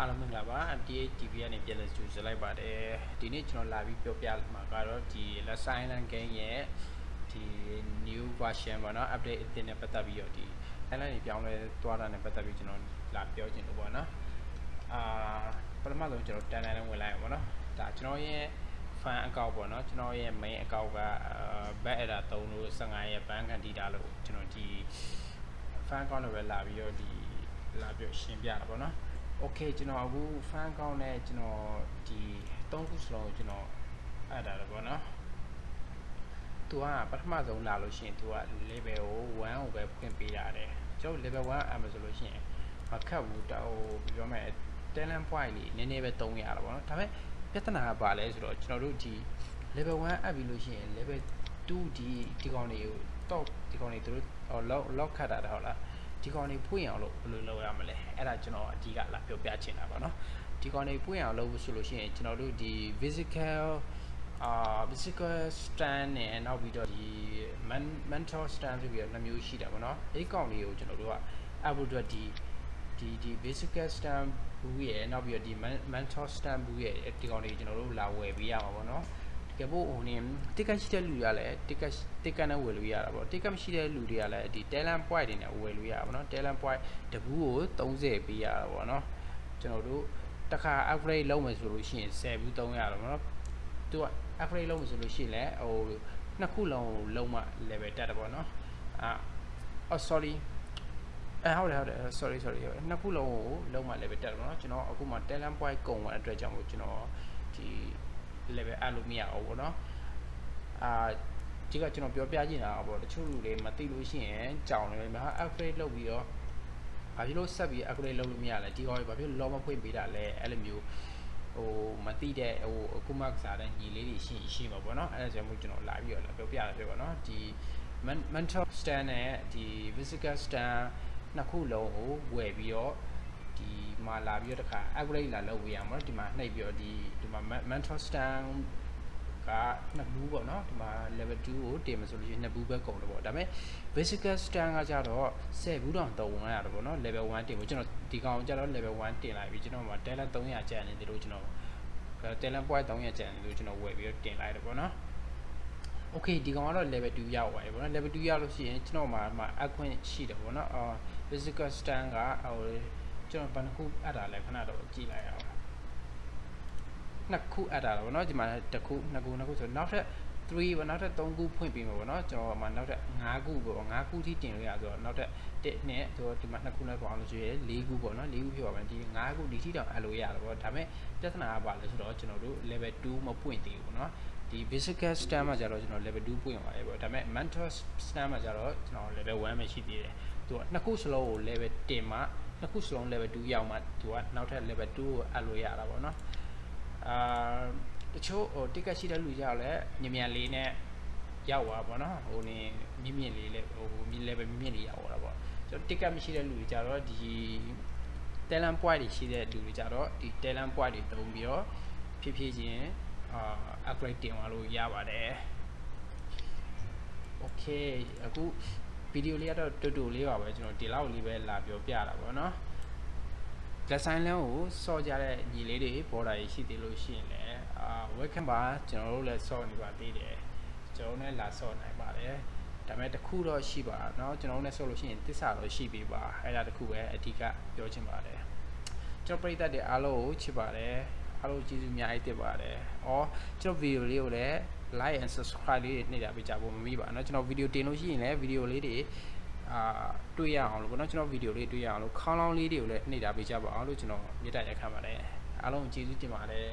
အားလုံးမင်္ဂလာပါ MTA TV ကနေပြန်လည်ကြိုဆိုလိုက်ပါတယ်ဒီနေ့ကျွန်တော်လာပြီးပြောပြမှာကတော့ဒီ Last Island Game ရဲ့ဒီ new version ပေါ့နော် update အသစ်နဲ့ပတ်သက်ပြီးတော့ဒီ island တွေပြောင်းလဲသွားတာနဲ့ပတ်သက်ပြီးကျွန်တော်လာပြောချင်လို့ပေါ့နော်အာပထမဆုံးကျွန်တော်တန်တန်နဲ့ဝင်လိုက်အောင်ပေါ့နော်ဒါကျွန်တော်ရဲ့ fan account ပေါ့နော်ကျွန်တော်ရဲ့ main account က back error 3လို့15ရဲ့ ban ခံတည်တာလို့ကျွန်တော်ဒီ fan account နဲ့ပဲလာပြီးတော့ဒီလာပြီးရှင်းပြတာပေါ့နော် โอเคကျွန်တော်အခု fan account နဲ့ကျွန်တော်ဒီ၃ခုစလုံးကိုကျွန်တော်အပ်တာတယ်ပေါ့နော်သူကပထမဆုံးလာလို့ရှိရင်သူက level ကို1ကိုပဲဖွင့်ပေးရတယ်ကျွန်တော် level 1အပ်မယ်ဆိုလို့ရှိရင်မခတ်ဘူးတောဟိုပြောမယ် talent point လေးနည်းနည်းပဲသုံးရတာပေါ့နော်ဒါပေမဲ့ပြဿနာကဘာလဲဆိုတော့ကျွန်တော်တို့ဒီ level 1အပ်ပြီးလို့ရှိရင် level 2ဒီဒီကောင်တွေကို top ဒီကောင်တွေသူတို့ lock lock ခတ်တာဟုတ်လား ဒီကောင်တွေဖွင့်အောင်လို့ဘယ်လိုလုပ်ရမလဲအဲ့ဒါကျွန်တော်အဓိကလာပြောပြချင်တာပါเนาะဒီကောင်တွေဖွင့်အောင်လုပ်ဆိုလို့ရှိရင်ကျွန်တော်တို့ဒီ physical အာ physical stand နဲ့နောက်ပြီးတော့ဒီ mental stand ဆိုပြီးတော့နှစ်မျိုးရှိတာပေါ့နော်အဲ့ဒီကောင်လေးကိုကျွန်တော်တို့ကအဖို့အတွက်ဒီဒီဒီ physical stand ဘူးရဲ့နောက်ပြီးတော့ဒီ mental stand ဘူးရဲ့ဒီကောင်လေးကျွန်တော်တို့လာဝယ်ပေးရမှာပေါ့နော် ကယ်ဖို့ဟိုနေတိကတ်ရှိတဲ့လူတွေကလည်းတိကတ်တိကတ်နဲ့ဝယ်လို့ရတာပေါ့တိကတ်မရှိတဲ့လူတွေကလည်းဒီ talent point တွေနဲ့ဝယ်လို့ရတာပေါ့နော် talent point တပူးကို30ပေးရတာပေါ့နော်ကျွန်တော်တို့တစ်ခါ upgrade လုပ်မယ်ဆိုလို့ရှိရင်10ဘူး300ရတာပေါ့နော်သူက upgrade လုပ်မယ်ဆိုလို့ရှိရင်လည်းဟိုနှစ်ခုလုံးလုံးမှ level တက်တယ်ပေါ့နော်အာအော် sorry အဲဟုတ်တယ်ဟုတ်တယ် sorry sorry နှစ်ခုလုံးကိုလုံးမှ level တက်တယ်ပေါ့နော်ကျွန်တော်အခုမှ talent point ကုန်တဲ့အတွက်ကြောင့်မို့ကျွန်တော်ဒီ level အပ်လို့မရအောင်ပေါ့နော်အာဒီကကျွန်တော်ပြောပြချင်တာပေါ့တချို့လူတွေမသိလို့ရှိရင်ကြောင်နေမှာ upgrade လုပ်ပြီးတော့ဘာဖြစ်လို့ဆက်ပြီး upgrade လုပ်လို့မရလဲဒီကောင်ဘာဖြစ်လို့ low မဖွင့်ပေးတာလဲအဲ့လိုမျိုးဟိုမသိတဲ့ဟိုအခုမှစားတဲ့ညီလေးတွေရှိရှိမှာပေါ့နော်အဲ့ဒါကြောင့်မို့ကျွန်တော်လာပြီးတော့ပြောပြရပြပေါ့နော်ဒီ mental stand နဲ့ဒီ physical stand နှစ်ခုလုံးကိုဝယ်ပြီးတော့ ဒီမှာလာပြီးတော့တခါ upgrade လာလုပ်ဝေးရမှာဒီမှာနှိပ်ပြီးတော့ဒီဒီမှာ mentor stand ကနှစ်ဘူးပေါ့နော်ဒီမှာ level 2ကိုတင်မှာဆိုလို့ရှိရင်နှစ်ဘူးပဲကုန်တယ်ပေါ့ဒါပေမဲ့ basic stand ကကြတော့10ဘူးတောင်သုံးရတာပေါ့နော် level 1တင်ဖို့ကျွန်တော်ဒီကောင်ကြတော့ level 1တင်လိုက်ပြီကျွန်တော်မှာ talent 300ကျန်နေတယ်လို့ကျွန်တော် talent point 300ကျန်နေလို့ကျွန်တော်ဝယ်ပြီးတော့တင်လိုက်တယ်ပေါ့နော် okay ဒီကောင်ကတော့ level 2ရောက်သွားပြီပေါ့နော် level 2ရောက်လို့ရှိရင်ကျွန်တော်မှာမှာအခွင့်ရှိတယ်ပေါ့နော်အော် physical stand ကဟို ကျွန်တော်ဘယ်နှခုအပ်တာလဲခဏတော့ကြည့်လိုက်အောင်နှစ်ခုအပ်တာပေါ့နော်ဒီမှာတစ်ခုနှစ်ခုနှစ်ခုဆိုနောက်ထပ်3ပေါ့နောက်ထပ်3ခုဖွင့်ပြီးမှာပေါ့နော်ကျွန်တော်မှနောက်ထပ်5ခုပေါ့5ခုထိတင်လို့ရဆိုတော့နောက်ထပ်1နဲ့ဆိုတော့ဒီမှာ2ခုနဲ့ပေါင်းလို့ရှိရင်4ခုပေါ့နော်4ခုဖြစ်ပါမယ်ဒီ5ခုဒီထိတောင်အပ်လို့ရတယ်ပေါ့ဒါပေမဲ့ပြဿနာကပါလဲဆိုတော့ကျွန်တော်တို့ level 2မပွင့်သေးဘူးပေါ့နော်ဒီ basic stand မှာကျတော့ကျွန်တော် level 2ပွင့်ပါတယ်ပေါ့ဒါပေမဲ့ mentor stand မှာကျတော့ကျွန်တော် level 1ပဲရှိသေးတယ်သူကနှစ်ခုစလုံးကို level 10မှာ နှစ်ခုစလုံး level 2ရောက်မှသူကနောက်ထပ် level 2ကိုအပ်လို့ရတာပေါ့နော်အာတချို့ဟို ticket ရှိတဲ့လူကြောက်လဲညမြန်လေးနဲ့ရောက်သွားပေါ့နော်ဟိုနေမြင့်မြင့်လေးလဲဟိုမြင့် level မြင့်လေးရောက်သွားတာပေါ့ကျွန်တော် ticket မရှိတဲ့လူတွေကြတော့ဒီ talent point တွေရှိတဲ့လူတွေကြတော့ဒီ talent point တွေတုံးပြီးတော့ဖြည်းဖြည်းချင်းအာ upgrade တင်သွားလို့ရပါတယ် okay အခုဗီ ဒီယိုလေးကတော့တူတူလေးပါပဲကျွန်တော်ဒီလောက်လေးပဲလာပြောပြတာပေါ့နော်လက်ဆိုင်လန်းကိုစော့ကြတဲ့ညီလေးတွေပေါ်တာရှိသေးလို့ရှိရင်လည်းအာ welcome ပါကျွန်တော်တို့လည်းစော့နေပါသေးတယ်ကျွန်တော်လည်းလာစော့နိုင်ပါတယ်ဒါပေမဲ့တခုတော့ရှိပါเนาะကျွန်တော်တို့လည်းစော့လို့ရှိရင်တစ္ဆာတော့ရှိပြီပါအဲ့ဒါတခုပဲအဓိကပြောချင်ပါတယ်ကျွန်တော်ပရိသတ်တွေအားလုံးကိုချစ်ပါတယ် အားလုံးကျေးဇူးအများကြီးတင်ပါတယ်။အော်ကျွန်တော်ဗီဒီယိုလေးကိုလည်း like and subscribe လေးတွေနှိပ်တာပေးကြဖို့မမိပါเนาะကျွန်တော်ဗီဒီယိုတင်လို့ရှိရင်လည်းဗီဒီယိုလေးတွေအာတွေ့ရအောင်လို့ပေါ့နော်ကျွန်တော်ဗီဒီယိုလေးတွေ့ရအောင်လို့ခေါင်းလောင်းလေးတွေကိုလည်းနှိပ်တာပေးကြပါအောင်လို့ကျွန်တော်မြတ်တရက်ခံပါတယ်အားလုံးကျေးဇူးတင်ပါတယ်